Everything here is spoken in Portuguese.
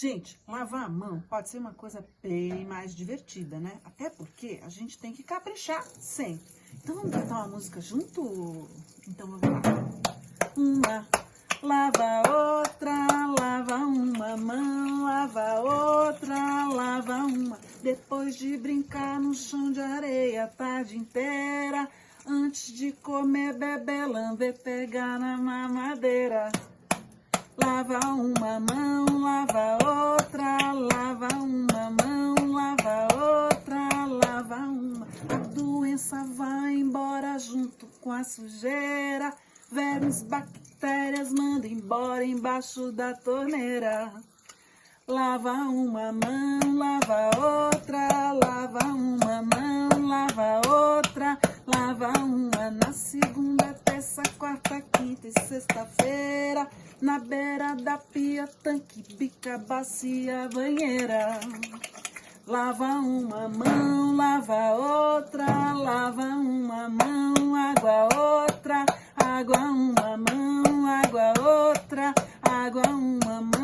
Gente, lavar a mão pode ser uma coisa bem mais divertida, né? Até porque a gente tem que caprichar sempre. Então vamos cantar uma música junto? Então vamos lá. Uma, lava outra, lava uma mão, lava outra, lava uma. Depois de brincar no chão de areia a tarde inteira, antes de comer, beber, lamber, pegar na mamadeira. Lava uma mão, lava outra, lava uma mão, lava outra, lava uma. A doença vai embora junto com a sujeira. Vermes, bactérias, manda embora embaixo da torneira. Lava uma mão, lava outra, lava uma mão, lava outra, lava uma na segunda, terça, quarta, quinta e sexta-feira. Na beira da pia, tanque, bica, bacia, banheira. Lava uma mão, lava outra, lava uma mão, água outra, água uma mão, água outra, água uma mão,